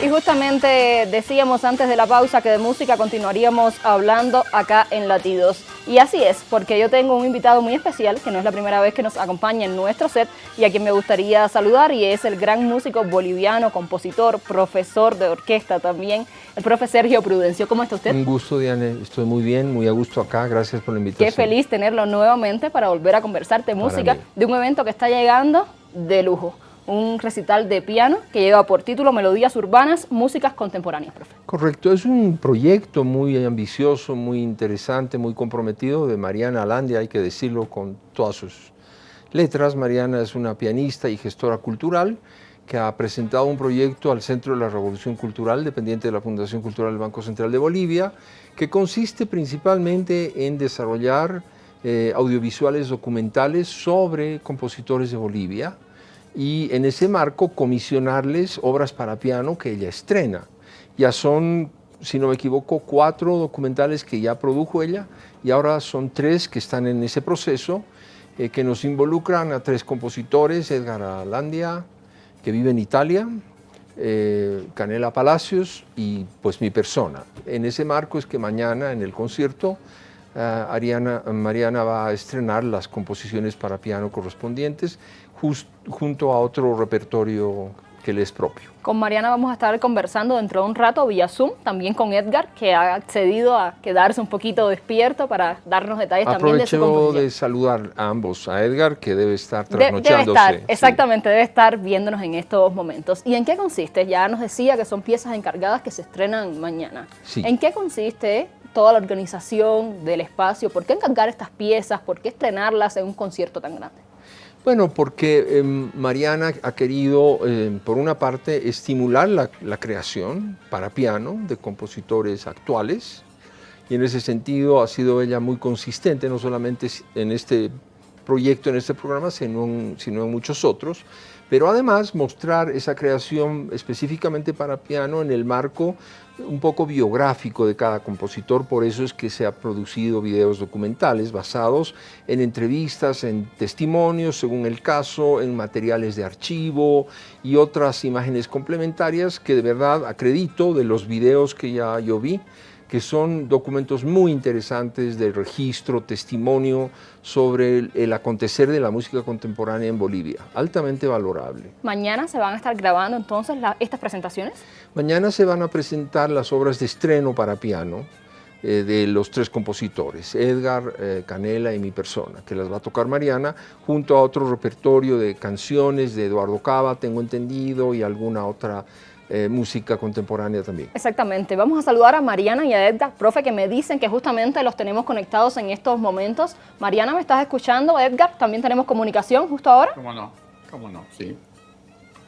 Y justamente decíamos antes de la pausa que de música continuaríamos hablando acá en Latidos. Y así es, porque yo tengo un invitado muy especial, que no es la primera vez que nos acompaña en nuestro set, y a quien me gustaría saludar, y es el gran músico boliviano, compositor, profesor de orquesta también, el profe Sergio Prudencio. ¿Cómo está usted? Un gusto, Diane. Estoy muy bien, muy a gusto acá. Gracias por la invitación. Qué feliz tenerlo nuevamente para volver a conversar de música, de un evento que está llegando de lujo un recital de piano que lleva por título Melodías Urbanas, Músicas Contemporáneas, profe. Correcto, es un proyecto muy ambicioso, muy interesante, muy comprometido de Mariana Alandia, hay que decirlo con todas sus letras. Mariana es una pianista y gestora cultural que ha presentado un proyecto al Centro de la Revolución Cultural, dependiente de la Fundación Cultural del Banco Central de Bolivia, que consiste principalmente en desarrollar eh, audiovisuales documentales sobre compositores de Bolivia, y en ese marco comisionarles obras para piano que ella estrena. Ya son, si no me equivoco, cuatro documentales que ya produjo ella y ahora son tres que están en ese proceso eh, que nos involucran a tres compositores, Edgar Alandia, que vive en Italia, eh, Canela Palacios y pues mi persona. En ese marco es que mañana en el concierto Ariana, Mariana va a estrenar las composiciones para piano correspondientes junto a otro repertorio que le es propio. Con Mariana vamos a estar conversando dentro de un rato vía Zoom, también con Edgar, que ha accedido a quedarse un poquito despierto para darnos detalles también de su composición. de saludar a ambos, a Edgar, que debe estar trasnochándose. debe estar, exactamente, debe estar viéndonos en estos momentos. ¿Y en qué consiste? Ya nos decía que son piezas encargadas que se estrenan mañana. ¿En qué consiste toda la organización del espacio? ¿Por qué encargar estas piezas? ¿Por qué estrenarlas en un concierto tan grande? Bueno, porque em, Mariana ha querido, em, por una parte, estimular la, la, creación para piano de compositores actuales, y en ese sentido ha sido ella muy consistente, no solamente en este proyecto, en este programa, sino sino en muchos otros, pero además mostrar esa creación específicamente para piano en el marco un poco biográfico de cada compositor, por eso es que se ha producido videos documentales basados en entrevistas, en testimonios, según el caso, en materiales de archivo y otras imágenes complementarias que de verdad acredito de los videos que ya yo vi, que son documentos muy interesantes de registro, testimonio sobre el, acontecer de la música contemporánea en Bolivia, altamente valorable. ¿Mañana se van a estar grabando entonces estas presentaciones? Mañana se van a presentar las obras de estreno para piano eh, de los tres compositores, Edgar, eh, Canela y mi persona, que las va a tocar Mariana, junto a otro repertorio de canciones de Eduardo Cava, tengo entendido, y alguna otra eh, música contemporánea también. Exactamente. Vamos a saludar a Mariana y a Edgar, profe, que me dicen que justamente los tenemos conectados en estos momentos. Mariana, ¿me estás escuchando? Edgar, ¿también tenemos comunicación justo ahora? ¿Cómo no? ¿Cómo no? Sí.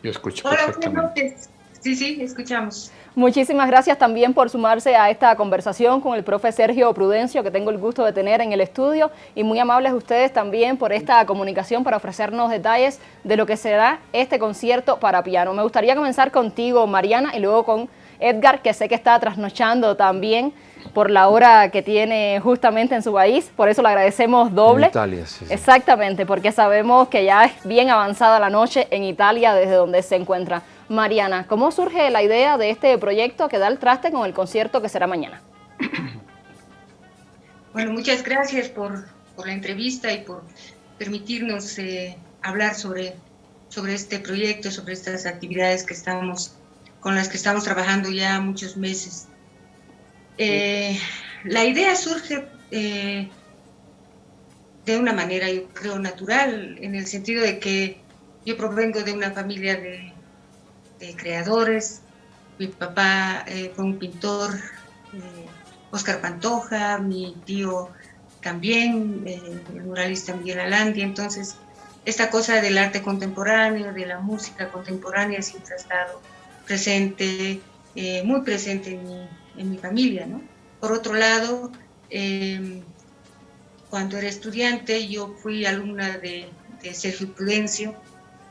Yo escucho Hola, perfectamente. Sí, sí, escuchamos. Muchísimas gracias también por sumarse a esta conversación con el profe Sergio Prudencio, que tengo el gusto de tener en el estudio, y muy amables ustedes también por esta comunicación para ofrecernos detalles de lo que será este concierto para piano. Me gustaría comenzar contigo, Mariana, y luego con Edgar, que sé que está trasnochando también por la hora que tiene justamente en su país, por eso le agradecemos doble. En Italia, sí, Exactamente, porque sabemos que ya es bien avanzada la noche en Italia desde donde se encuentra. Mariana, ¿cómo surge la idea de este proyecto que da el traste con el concierto que será mañana? Bueno, muchas gracias por, la entrevista y por permitirnos eh, hablar sobre, sobre este proyecto, sobre estas actividades que estamos, con las que estamos trabajando ya muchos meses. Eh, la idea surge eh, de una manera, yo creo, natural, en el sentido de que yo provengo de una familia de de creadores. Mi papá eh, fue un pintor, Oscar eh, Pantoja, mi tío también, eh, el muralista Miguel Alandia. Entonces, esta cosa del arte contemporáneo, de la música contemporánea, siempre ha estado presente, muy presente en mi, familia. Por otro lado, em, cuando era estudiante, yo fui alumna de, de Sergio Prudencio,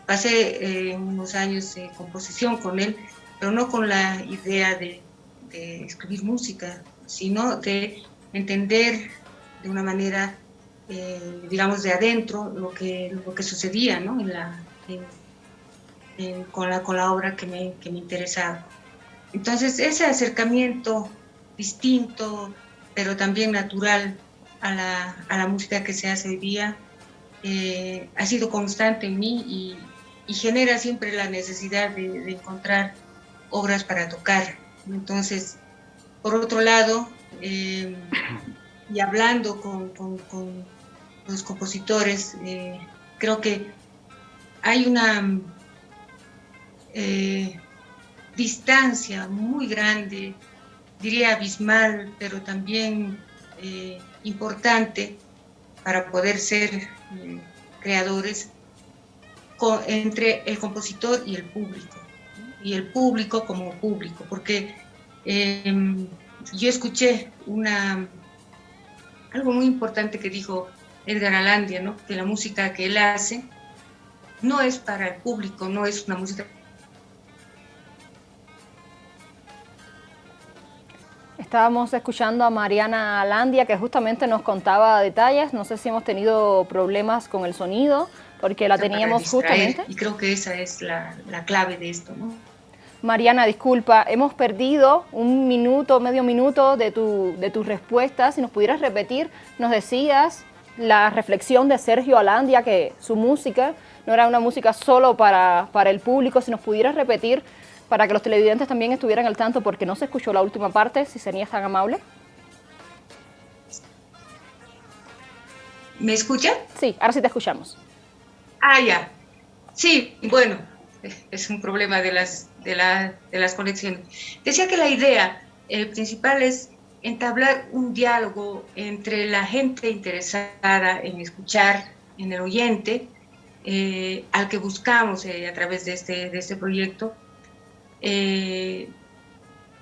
Pasé eh, unos años de composición con él, pero no con la idea de, escribir música, sino de entender de una manera, eh, digamos, de adentro lo que, lo que sucedía en la, con, la, con la obra que me, que me interesaba. entonces ese acercamiento distinto, pero también natural a la, a la música que se hace hoy día, eh, ha sido constante en mí y, y genera siempre la necesidad de, encontrar obras para tocar. Entonces, por otro lado, eh, y hablando con, los compositores, eh, creo que hay una eh, distancia muy grande, diría abismal, pero también importante para poder ser creadores entre el compositor y el público, y el público como público, porque em, yo escuché una, algo muy importante que dijo Edgar Alandia, ¿no? que la música que él hace no es para el público, no es una música Estábamos escuchando a Mariana Alandia que justamente nos contaba detalles. No sé si hemos tenido problemas con el sonido, porque la teníamos justamente. Y creo que esa es la, la clave de esto, ¿no? Mariana, disculpa, hemos perdido un minuto, medio minuto de tu, de tus respuestas. Si nos pudieras repetir, nos decías la reflexión de Sergio Alandia, que su música no era una música solo para, para el público. Si nos pudieras repetir para que los televidentes también estuvieran al tanto porque no se escuchó la última parte, si serías tan amable. ¿Me escucha? Sí, ahora sí te escuchamos. Ah, ya. Sí, bueno, es un problema de las, de, la, de las conexiones. Decía que la idea el principal es entablar un diálogo entre la gente interesada en escuchar, en el oyente, eh, al que buscamos eh, a través de este, de este proyecto, eh,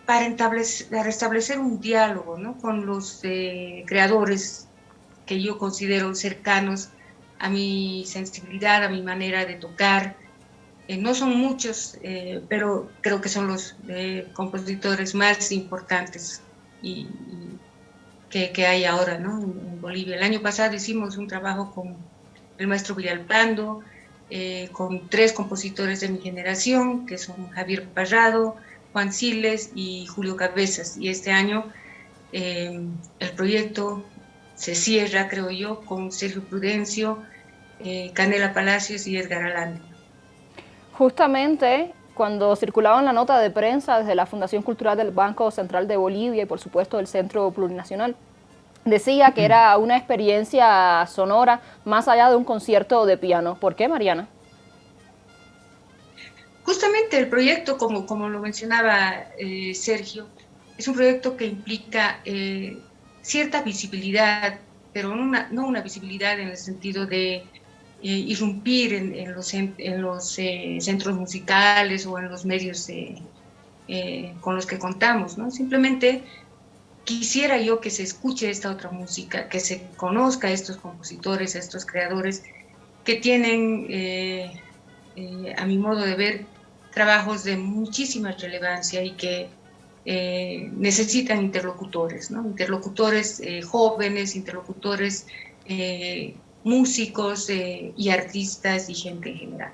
para, establecer, restablecer un diálogo ¿no? con los eh, creadores que yo considero cercanos a mi sensibilidad, a mi manera de tocar. Eh, no son muchos, eh, pero creo que son los eh, compositores más importantes y, que, hay ahora ¿no? en, Bolivia. El año pasado hicimos un trabajo con el maestro Villalpando, con tres compositores de mi generación, que son Javier Parrado, Juan Siles y Julio Cabezas. Y este año el proyecto se cierra, creo yo, con Sergio Prudencio, eh, Canela Palacios y Edgar Alán. Justamente cuando circulaba en la nota de prensa desde la Fundación Cultural del Banco Central de Bolivia y por supuesto del Centro Plurinacional, decía que era una experiencia sonora más allá de un concierto de piano. ¿Por qué, Mariana? Justamente el proyecto, como, como lo mencionaba eh, Sergio, es un proyecto que implica eh, cierta visibilidad, pero no una, visibilidad en el sentido de eh, irrumpir en, los, eh, centros musicales o en los medios eh, con los que contamos, ¿no? Simplemente quisiera yo que se escuche esta otra música, que se conozca a estos compositores, a estos creadores que tienen, a mi modo de ver, trabajos de muchísima relevancia y que eh, necesitan interlocutores, ¿no? interlocutores eh, jóvenes, interlocutores eh, músicos y artistas y gente en general,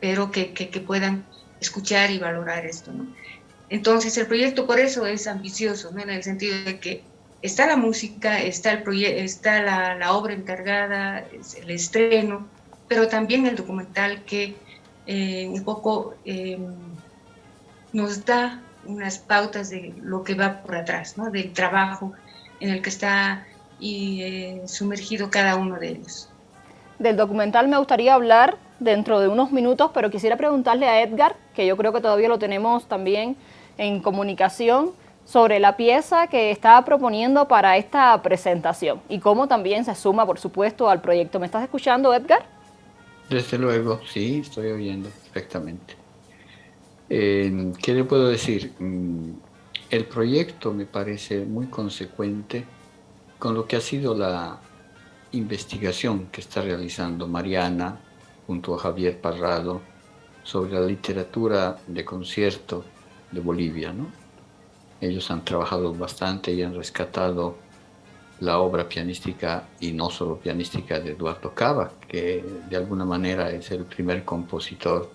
pero que, que, que puedan escuchar y valorar esto. ¿no? Entonces el proyecto por eso es ambicioso, ¿no? en el sentido de que está la música, está, el está la, la, obra encargada, el estreno, pero también el documental que eh, un poco eh, nos da unas pautas de lo que va por atrás, ¿no? del trabajo en el que está y, eh, sumergido cada uno de ellos. Del documental me gustaría hablar dentro de unos minutos, pero quisiera preguntarle a Edgar, que yo creo que todavía lo tenemos también en comunicación sobre la pieza que está proponiendo para esta presentación y cómo también se suma, por supuesto, al proyecto. ¿Me estás escuchando, Edgar? Desde luego, sí, estoy oyendo perfectamente. Eh, ¿Qué le puedo decir? Mm, el proyecto me parece muy consecuente con lo que ha sido la investigación que está realizando Mariana junto a Javier Parrado sobre la literatura de concierto de Bolivia. ¿no? Ellos han trabajado bastante y han rescatado la obra pianística y no solo pianística de Eduardo Cava, que de alguna manera es el primer compositor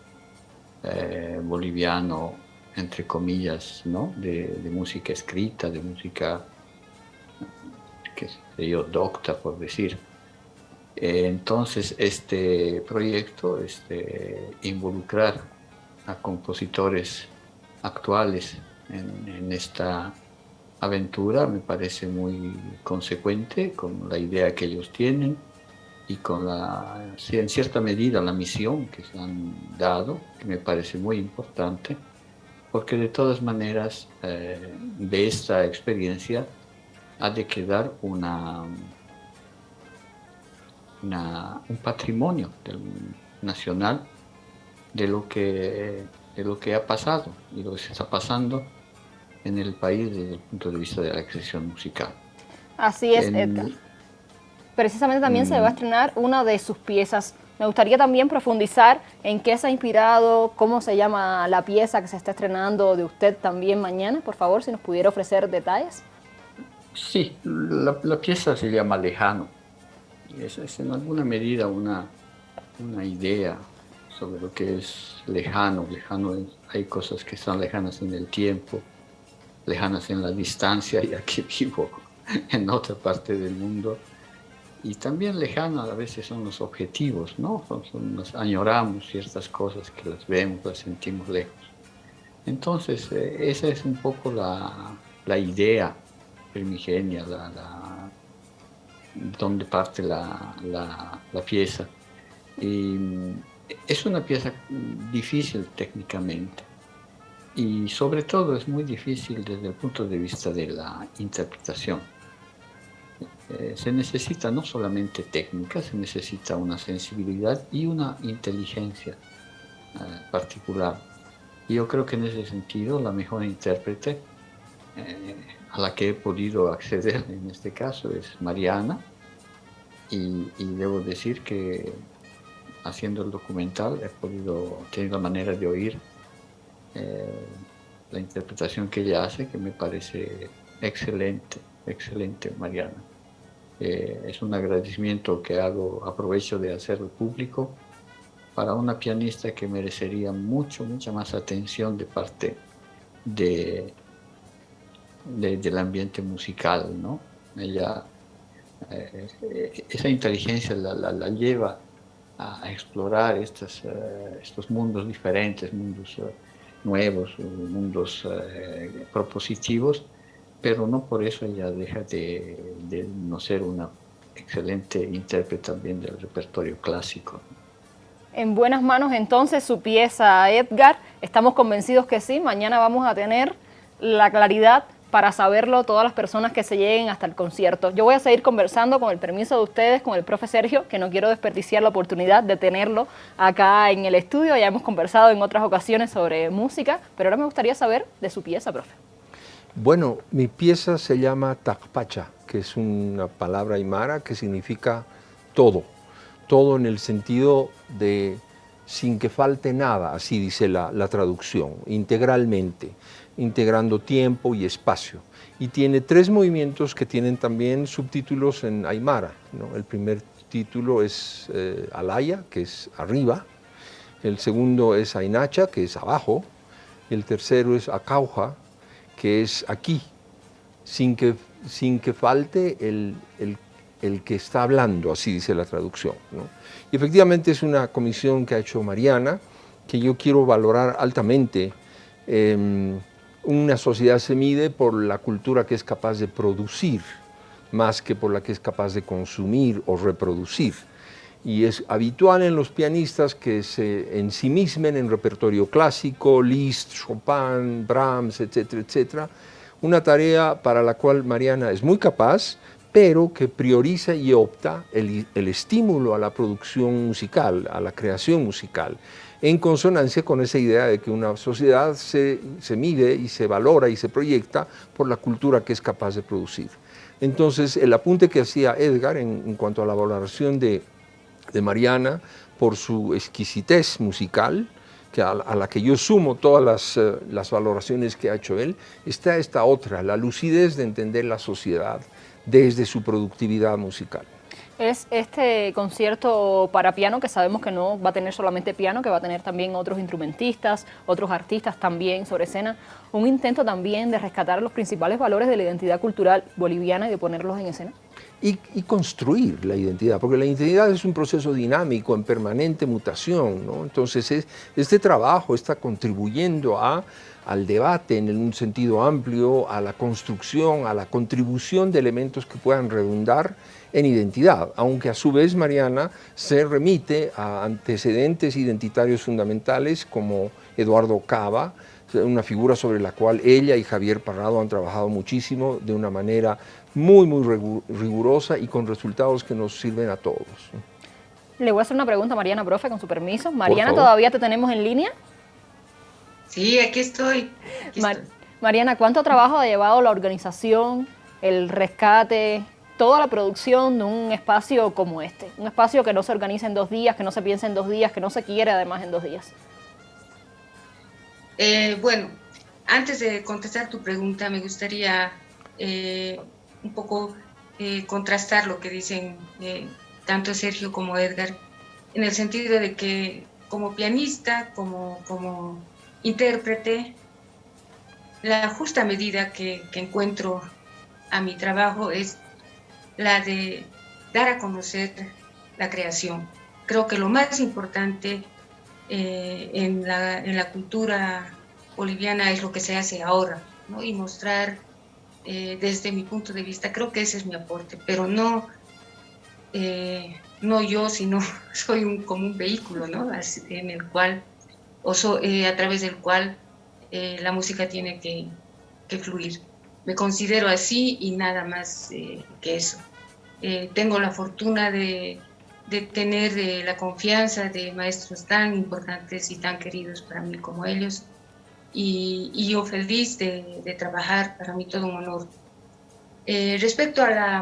eh, boliviano entre comillas, ¿no? de, música escrita, de música, qué yo, docta, por decir. Entonces, este proyecto, este, involucrar a compositores actuales en, esta aventura me parece muy consecuente con la idea que ellos tienen y con la, en cierta medida la misión que se han dado, que me parece muy importante, porque de todas maneras eh, de esta experiencia ha de quedar una, un patrimonio nacional de lo, que, de lo que ha pasado y lo que se está pasando en el país desde el punto de vista de la expresión musical. Así es, Edgar. Precisamente también se va a mm. estrenar una de sus piezas. Me gustaría también profundizar en qué se ha inspirado, cómo se llama la pieza que se está estrenando de usted también mañana, por favor, si nos pudiera ofrecer detalles. Sí, la, pieza se llama Lejano. Es, es en alguna medida una, una idea sobre lo que es lejano. Lejano hay cosas que son lejanas en el tiempo, lejanas en la distancia, y aquí vivo en otra parte del mundo. Y también lejanas a veces son los objetivos, ¿no? nos añoramos ciertas cosas que las vemos, las sentimos lejos. Entonces, eh, esa es un poco la, la idea primigenia, la, donde parte la, la, pieza. Y es una pieza difícil técnicamente y sobre todo es muy difícil desde el punto de vista de la interpretación. Eh, se necesita no solamente técnica, se necesita una sensibilidad y una inteligencia eh, particular. Y yo creo que en ese sentido la mejor intérprete eh, a la que he podido acceder en este caso es Mariana y, y debo decir que haciendo el documental he podido tener la manera de oír la interpretación que ella hace, que me parece excelente, excelente, Mariana. Eh, es un agradecimiento que hago, aprovecho de hacerlo público para una pianista que merecería mucho, mucha más atención de parte de, del ambiente musical, ¿no? Ella, eh, esa inteligencia la, la lleva a, explorar estos, eh, estos mundos diferentes, mundos nuevos, mundos propositivos, pero no por eso ella deja de, no ser una excelente intérprete también del repertorio clásico. En buenas manos entonces su pieza, Edgar. Estamos convencidos que sí. Mañana vamos a tener la claridad para saberlo todas las personas que se lleguen hasta el concierto. Yo voy a seguir conversando con el permiso de ustedes, con el profe Sergio, que no quiero desperdiciar la oportunidad de tenerlo acá en el estudio. Ya hemos conversado en otras ocasiones sobre música, pero ahora me gustaría saber de su pieza, profe. Bueno, mi pieza se llama Tacpacha, que es una palabra aymara que significa todo. Todo en el sentido de sin que falte nada, así dice la, traducción, integralmente integrando tiempo y espacio. Y tiene tres movimientos que tienen también subtítulos en Aymara. El primer título es eh, Alaya, que es arriba. El segundo es Ainacha, que es abajo. El tercero es Acauja, que es aquí, sin que, sin que falte el, el, que está hablando, así dice la traducción. Y efectivamente es una comisión que ha hecho Mariana, que yo quiero valorar altamente. Em, una sociedad se mide por la cultura que es capaz de producir, más que por la que es capaz de consumir o reproducir. Y es habitual en los pianistas que se ensimismen en repertorio clásico, Liszt, Chopin, Brahms, etcétera, etcétera. Una tarea para la cual Mariana es muy capaz, pero que prioriza y opta el, el estímulo a la producción musical, a la creación musical en consonancia con esa idea de que una sociedad se, mide y se valora y se proyecta por la cultura que es capaz de producir. Entonces, el apunte que hacía Edgar en, cuanto a la valoración de, Mariana por su exquisitez musical, que a, la que yo sumo todas las, eh, las, valoraciones que ha hecho él, está esta otra, la lucidez de entender la sociedad desde su productividad musical. es este concierto para piano que sabemos que no va a tener solamente piano, que va a tener también otros instrumentistas, otros artistas también sobre escena, un intento también de rescatar los principales valores de la identidad cultural boliviana y de ponerlos en escena? Y, construir la identidad, porque la identidad es un proceso dinámico, en permanente mutación, ¿no? Entonces este trabajo está contribuyendo a al debate en un sentido amplio, a la construcción, a la contribución de elementos que puedan redundar en identidad, aunque a su vez Mariana se remite a antecedentes identitarios fundamentales como Eduardo Cava, una figura sobre la cual ella y Javier Parrado han trabajado muchísimo de una manera muy, muy rigurosa y con resultados que nos sirven a todos. Le voy a hacer una pregunta a Mariana, profe, con su permiso. Mariana, ¿todavía te tenemos en línea? Sí, aquí estoy. Mariana, ¿cuánto trabajo ha llevado la organización, el rescate, toda la producción de un espacio como este? Un espacio que no se organiza en dos días, que no se piensa en dos días, que no se quiere además en dos días. Eh, bueno, antes de contestar tu pregunta, me gustaría eh, un poco eh, contrastar lo que dicen tanto Sergio como Edgar, en el sentido de que como pianista, como, como intérprete, la justa medida que, encuentro a mi trabajo es la de dar a conocer la creación. Creo que lo más importante eh, en, la, cultura boliviana es lo que se hace ahora, y mostrar eh, desde mi punto de vista, creo que ese es mi aporte, pero no, eh, no yo, sino soy un, como un vehículo ¿no? en el cual o eh, a través del cual eh, la música tiene que, fluir. Me considero así y nada más eh, que eso. tengo la fortuna de, tener la confianza de maestros tan importantes y tan queridos para mí como ellos y, yo feliz de, trabajar, para mí todo un honor. respecto a la,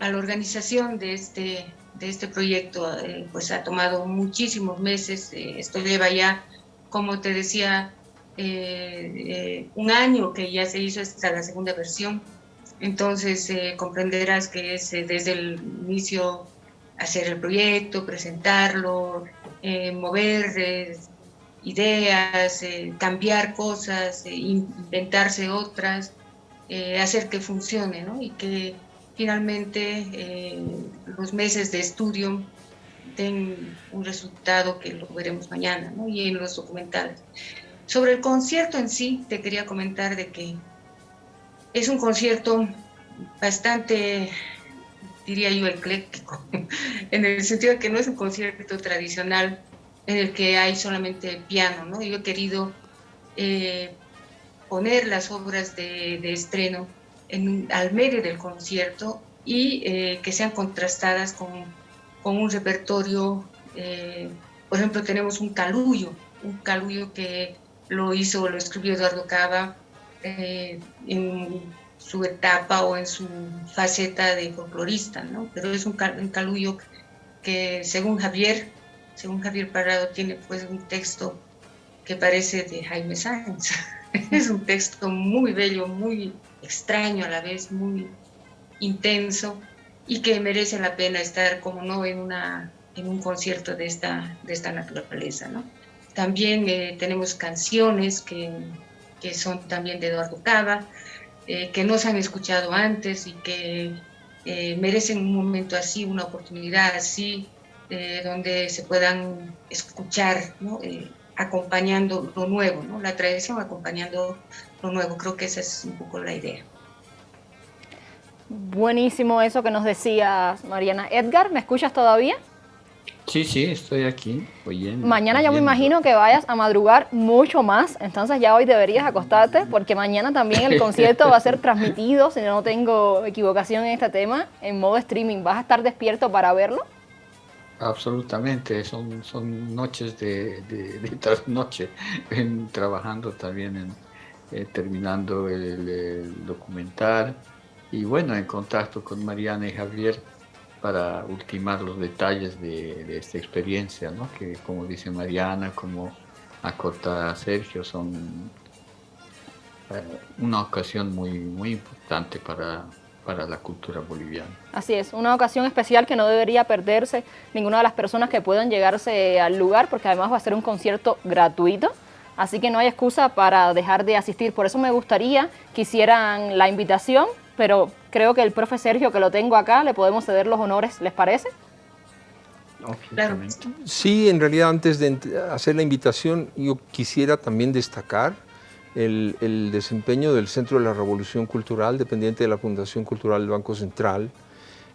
a la, organización de este, de este proyecto, pues ha tomado muchísimos meses, esto lleva ya como te decía, eh, eh, un año que ya se hizo esta la segunda versión. Entonces eh, comprenderás que es desde el inicio hacer el proyecto, presentarlo, mover ideas, cambiar cosas, inventarse otras, hacer que funcione, ¿no? Y que finalmente los meses de estudio den un resultado que lo veremos mañana, ¿no? y en los documentales. Sobre el concierto en sí, te quería comentar de que es un concierto bastante, diría yo, ecléctico, en el sentido de que no es un concierto tradicional en el que hay solamente piano, ¿no? Yo he querido eh, poner las obras de, estreno en, al medio del concierto y eh, que sean contrastadas con con un repertorio, eh, por ejemplo, tenemos un calullo, un calullo que lo hizo, lo escribió Eduardo Cava eh, en su etapa o en su faceta de folclorista, ¿no? Pero es un, calullo que según Javier, según Javier Parado, tiene pues un texto que parece de Jaime Sáenz. es un texto muy bello, muy extraño a la vez, muy intenso, y que merece la pena estar, como no, en, una, en un concierto de esta, de esta naturaleza. ¿no? También eh, tenemos canciones que, que, son también de Eduardo Cava, eh, que no se han escuchado antes y que eh, merecen un momento así, una oportunidad así, donde se puedan escuchar, ¿no? acompañando lo nuevo, ¿no? la tradición acompañando lo nuevo. Creo que esa es un poco la idea. Buenísimo eso que nos decía Mariana. Edgar, ¿me escuchas todavía? Sí, sí, estoy aquí oyendo. Mañana yo me imagino que vayas a madrugar mucho más, entonces ya hoy deberías acostarte porque mañana también el concierto va a ser transmitido, si no tengo equivocación en este tema, en modo streaming. ¿Vas a estar despierto para verlo? Absolutamente, son, son noches de, de, trasnoche, trabajando también, en, eh, terminando el documental y bueno, en contacto con Mariana y Javier para ultimar los detalles de, esta experiencia, ¿no? que como dice Mariana, como acorta Sergio, son eh, una ocasión muy, muy importante para, para la cultura boliviana. Así es, una ocasión especial que no debería perderse ninguna de las personas que puedan llegarse al lugar, porque además va a ser un concierto gratuito, así que no hay excusa para dejar de asistir. Por eso me gustaría que hicieran la invitación, pero creo que el profe Sergio, que lo tengo acá, le podemos ceder los honores, ¿les parece? Sí, en realidad antes de hacer la invitación, yo quisiera también destacar el, desempeño del Centro de la Revolución Cultural, dependiente de la Fundación Cultural del Banco Central,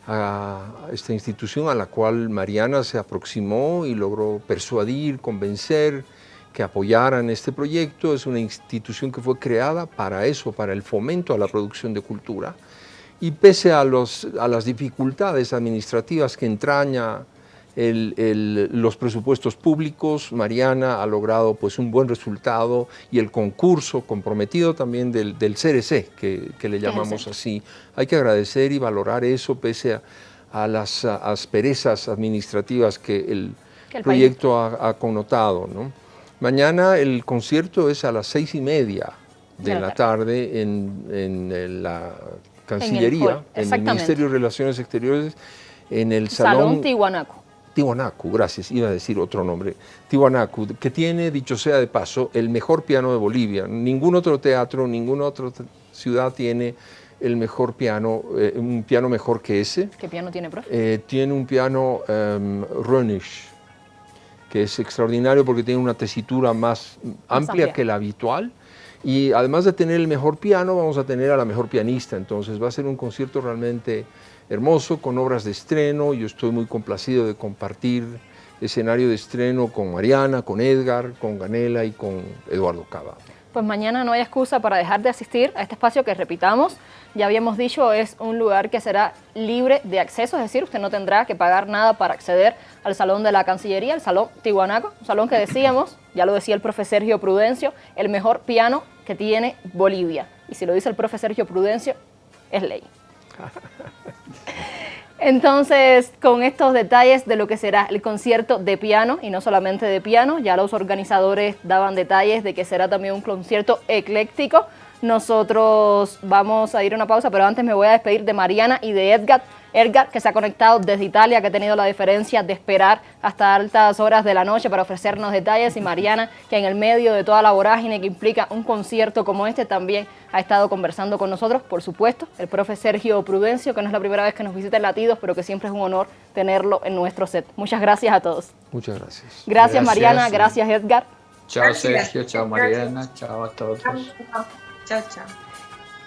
a esta institución a la cual Mariana se aproximó y logró persuadir, convencer que apoyaran este proyecto. Es una institución que fue creada para eso, para el fomento a la producción de cultura. Y pese a, los, a las dificultades administrativas que entraña los presupuestos públicos, Mariana ha logrado pues, un buen resultado y el concurso comprometido también del, del CRC, que, le llamamos así. Hay que agradecer y valorar eso pese a, las asperezas administrativas que el, proyecto ha, connotado. Mañana el concierto es a las seis y media de, la, tarde, en, la Cancillería, en el, Ministerio de Relaciones Exteriores, en el Salón, Salón Tihuanaco. Tiwanaku, gracias, iba a decir otro nombre, Tiwanaku, que tiene, dicho sea de paso, el mejor piano de Bolivia. Ningún otro teatro, ninguna otra ciudad tiene el mejor piano, eh, un piano mejor que ese. ¿Qué piano tiene, profe? Eh, tiene un piano um, que es extraordinario porque tiene una tesitura más, amplia que la habitual. Y además de tener el mejor piano, vamos a tener a la mejor pianista. Entonces va a ser un concierto realmente hermoso, con obras de estreno. Yo estoy muy complacido de compartir escenario de estreno con Mariana, con Edgar, con Ganela y con Eduardo Cava. Pues mañana no hay excusa para dejar de asistir a este espacio que, repitamos, ya habíamos dicho, es un lugar que será libre de acceso, es decir, usted no tendrá que pagar nada para acceder al Salón de la Cancillería, el Salón Tihuanaco, un salón que decíamos, ya lo decía el profe Sergio Prudencio, el mejor piano que tiene Bolivia. Y si lo dice el profe Sergio Prudencio, es ley. Entonces, con estos detalles de lo que será el concierto de piano, y no solamente de piano, ya los organizadores daban detalles de que será también un concierto ecléctico, nosotros vamos a ir a una pausa, pero antes me voy a despedir de Mariana y de Edgar, Edgar, que se ha conectado desde Italia, que ha tenido la diferencia de esperar hasta altas horas de la noche para ofrecernos detalles, y Mariana, que en el medio de toda la vorágine que implica un concierto como este, también ha estado conversando con nosotros, por supuesto, el profe Sergio Prudencio, que no es la primera vez que nos visita en Latidos, pero que siempre es un honor tenerlo en nuestro set. Muchas gracias a todos. Muchas gracias. Gracias, Mariana, gracias Edgar. Chao Sergio, chao Mariana, chao a todos. Chao, chao.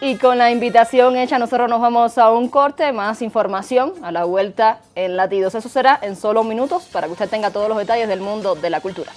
Y con la invitación hecha, nosotros nos vamos a un corte, más información a la vuelta en Latidos. Eso será en solo minutos para que usted tenga todos los detalles del mundo de la cultura.